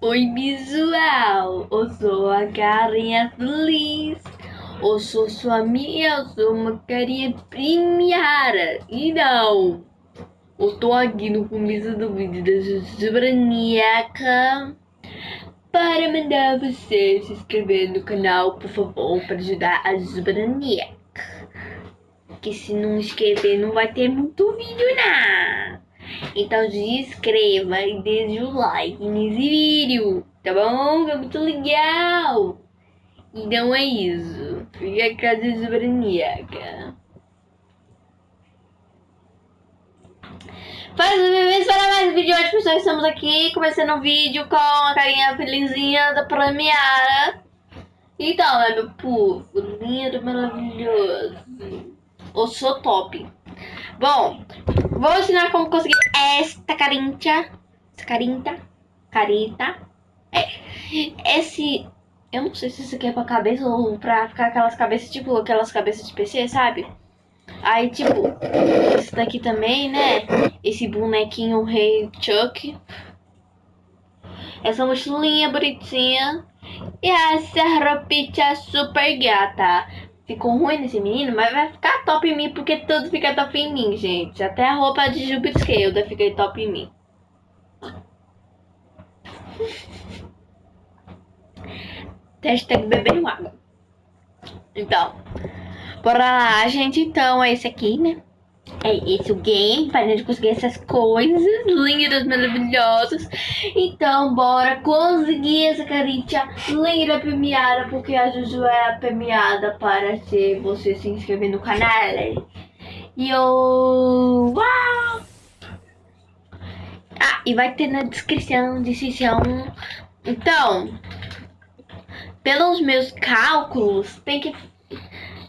Oi, visual. Eu sou a carinha feliz. Eu sou sua amiga, eu sou uma carinha premiada. E não. Eu tô aqui no começo do vídeo da Sobraníaca para mandar você se inscrever no canal, por favor, para ajudar a Sobraníaca. Que se não inscrever não vai ter muito vídeo, não. Então se inscreva e deixe o like nesse vídeo, tá bom? É muito legal. Então é isso. Fica a casa sobraníaca. Faz bem para mais um vídeo hoje, pessoal. Estamos aqui começando o vídeo com a carinha felizinha da premiada. Então, é meu povo, lindo, maravilhoso. Eu sou top. Bom, vou ensinar como conseguir esta carinha. Essa carinha. Carita. É. Esse. Eu não sei se isso aqui é pra cabeça ou pra ficar aquelas cabeças, tipo aquelas cabeças de PC, sabe? Aí, tipo, esse daqui também, né? Esse bonequinho Rei Chuck. Essa mochilinha bonitinha. E essa roupinha super gata. Ficou ruim nesse menino, mas vai ficar top em mim, porque tudo fica top em mim, gente. Até a roupa de Jupiter fica top em mim. Hashtag bebendo água. Então, bora lá, gente. Então, é esse aqui, né? É esse o game, pra gente conseguir essas coisas lindas, maravilhosas. Então, bora conseguir essa carinha linda premiada, porque a Juju é premiada para ser você se inscrever no canal. E eu... Uau! Ah, e vai ter na descrição de sessão. Então, pelos meus cálculos, tem que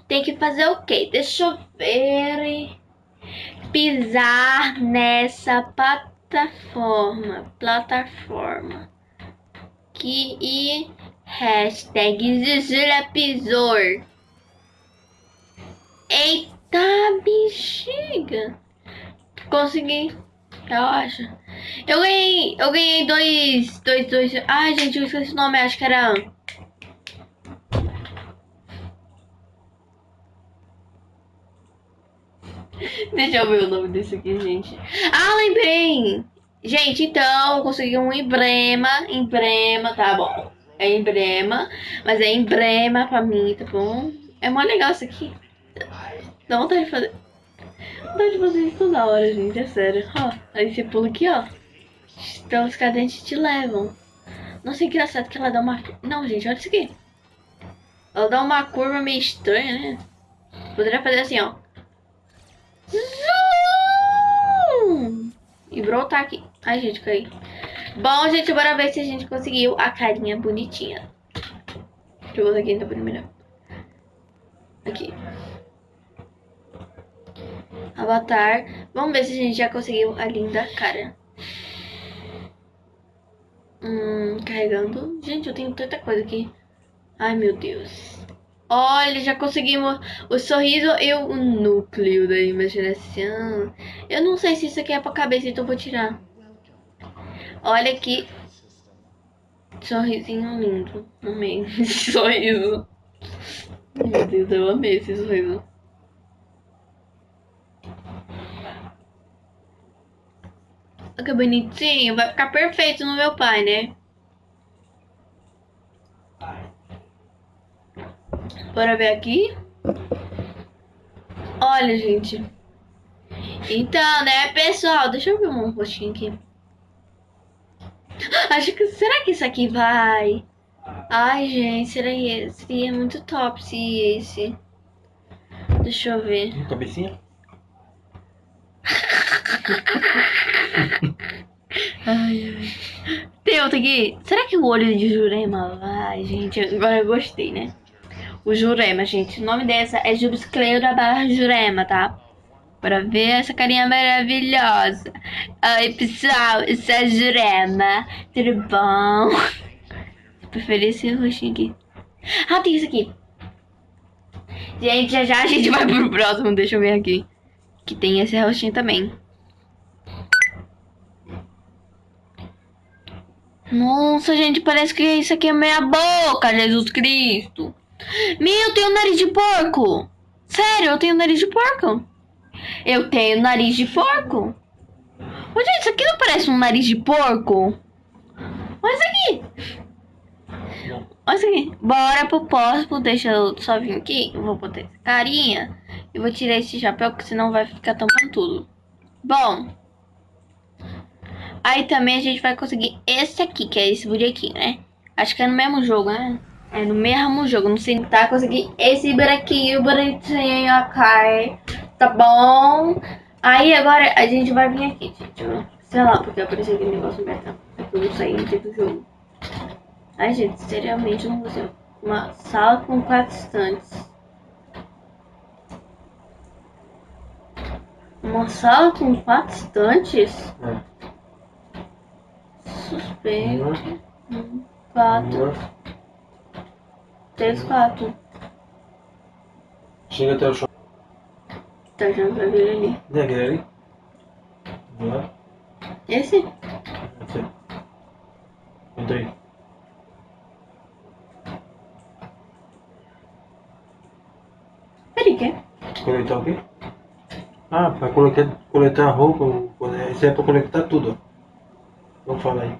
tem que fazer o quê? Deixa eu ver. Pisar nessa plataforma. Plataforma. Que e hashtag Zuzula pisor. Eita bexiga. Consegui. Eu acho. Eu ganhei. Eu ganhei dois. Dois, dois. Ai, gente, eu esqueci o nome, acho que era. Deixa eu ver o nome desse aqui, gente. Ah, lembrei! Gente, então, consegui um emblema. Emblema, tá bom. É emblema. Mas é emblema pra mim, tá bom? É mó legal isso aqui. Dá vontade de fazer. Dá vontade de fazer isso toda hora, gente. É sério. Ó, aí você pula aqui, ó. Então os cadentes te levam. Nossa, é engraçado que ela dá uma... Não, gente, olha isso aqui. Ela dá uma curva meio estranha, né? Poderia fazer assim, ó. Brotar aqui. Ai, gente, caí. Bom, gente, bora ver se a gente conseguiu a carinha bonitinha. Deixa eu botar aqui então primeiro. Aqui. Avatar. Vamos ver se a gente já conseguiu a linda cara. Hum, carregando. Gente, eu tenho tanta coisa aqui. Ai, meu Deus. Olha, já conseguimos o sorriso e o núcleo da imaginação. Eu não sei se isso aqui é pra cabeça, então vou tirar. Olha aqui. Sorrisinho lindo. Amei esse sorriso. Meu Deus, eu amei esse sorriso. Olha que bonitinho. Vai ficar perfeito no meu pai, né? Bora ver aqui. Olha, gente. Então, né, pessoal, deixa eu ver um rostinho aqui. Acho que, será que isso aqui vai? Ai, gente, seria, seria muito top se esse. Deixa eu ver. Cabecinha? ai, ai. Tem outro aqui. Será que o olho de Jurema vai, gente? Agora eu gostei, né? O Jurema, gente. O nome dessa é Jubscleura barra Jurema, tá? Pra ver essa carinha maravilhosa. Oi, pessoal, sou a Jurema. Tudo bom? Preferi esse rostinho aqui. Ah, tem isso aqui. Gente, já já a gente vai pro próximo. Deixa eu ver aqui. Que tem esse rostinho também. Nossa, gente, parece que isso aqui é meia boca, Jesus Cristo. Meu, eu tenho nariz de porco. Sério, eu tenho nariz de porco. Eu tenho nariz de porco. Ô, gente, isso aqui não parece um nariz de porco? Olha isso aqui. Olha isso aqui. Bora pro próximo. Deixa eu só vir aqui. Eu vou botar essa carinha. E vou tirar esse chapéu, porque senão vai ficar tampando tudo. Bom. Aí também a gente vai conseguir esse aqui, que é esse bonequinho, né? Acho que é no mesmo jogo, né? É no mesmo jogo. Não sei tá conseguir esse bonequinho bonitinho, ok? Tá bom? Aí agora a gente vai vir aqui, gente. Sei lá, porque apareceu aquele negócio beta. Eu não saí do jogo. Ai, gente, seriamente não ser uma sala com quatro estantes. Uma sala com quatro estantes? É. Suspeito. Um, quatro. Três, quatro. Chega até o chão. Tá achando pra ver ali. Não é aquele ali? Não? Esse? Esse. Entra aí. Peraí, que? Coletar o quê? Ah, pra coletar, coletar roupa, isso é pra coletar tudo. Vamos falar aí.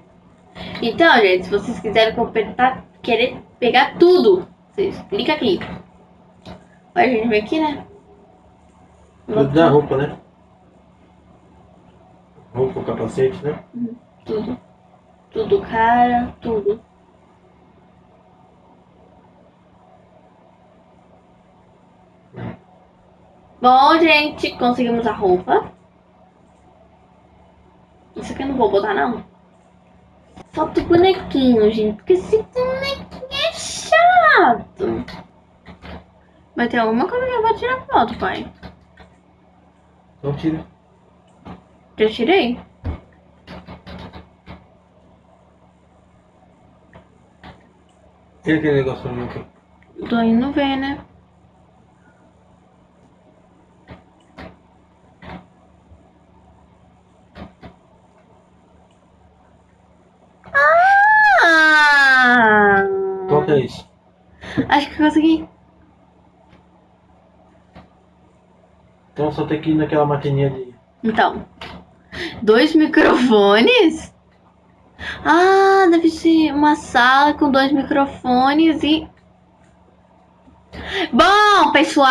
Então, gente, se vocês quiserem completar, querer pegar tudo, vocês clica aqui. Olha, a gente vem aqui, né? Tudo da roupa, né? Roupa, capacete, né? Tudo. Tudo, cara, tudo. Bom, gente, conseguimos a roupa. Isso aqui eu não vou botar, não. Falta o bonequinho, gente. Porque esse bonequinho é chato. Vai ter alguma coisa que eu vou tirar foto, pai. Então tira. Já tirei? E aquele negócio pra mim aqui? Tô indo ver, né? Ah! Qual que é isso? Acho que consegui. Então só tem que ir naquela maquininha de. Então, dois microfones? Ah, deve ser uma sala com dois microfones e. Bom, pessoal!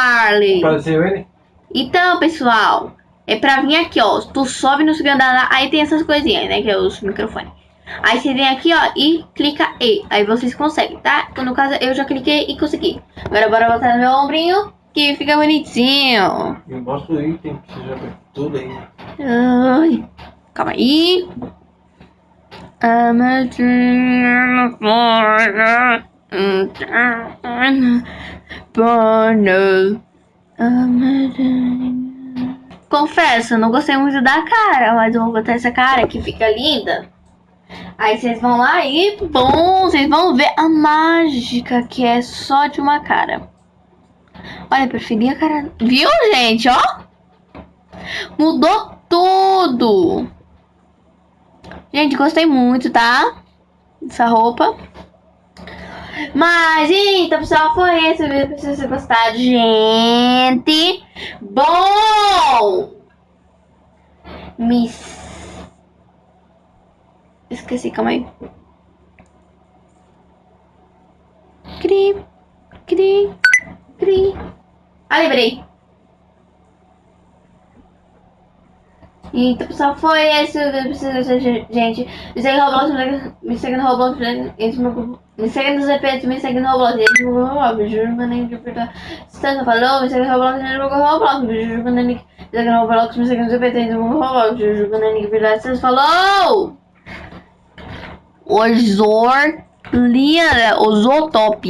Apareceu ele? Então, pessoal, é pra vir aqui, ó. Tu sobe no segundo andar, aí tem essas coisinhas, né? Que é os microfones. Aí você vem aqui, ó, e clica E. Aí vocês conseguem, tá? No caso, eu já cliquei e consegui. Agora bora botar no meu ombrinho, que fica bonitinho. Eu mostro o item que você já pegou tudo aí. Ai, calma aí. Confesso, não gostei muito da cara, mas eu vou botar essa cara que fica linda. Aí vocês vão lá e, bom, vocês vão ver a mágica que é só de uma cara. Olha, eu preferi a cara... Viu, gente, ó? Mudou tudo. Gente, gostei muito, tá? Dessa roupa. Mas, então, pessoal, foi esse vídeo. Espero vocês gostado, gente. Bom! Miss... Esqueci, calma aí. Cri, cri, cri. Ah, lembrei. Então, pessoal, foi esse o vídeo. Gente, me segue no Roblox, me segue no Roblox, me segue nos EPs, me segue no Roblox. Me juro que nem de perguntar. Se você falou, me segue no Roblox, me segue no Roblox. Me juro que nem me segue no Roblox, me segue no Roblox. Me juro que nem de verdade. Você falou! Ozor, linha, Ozotop.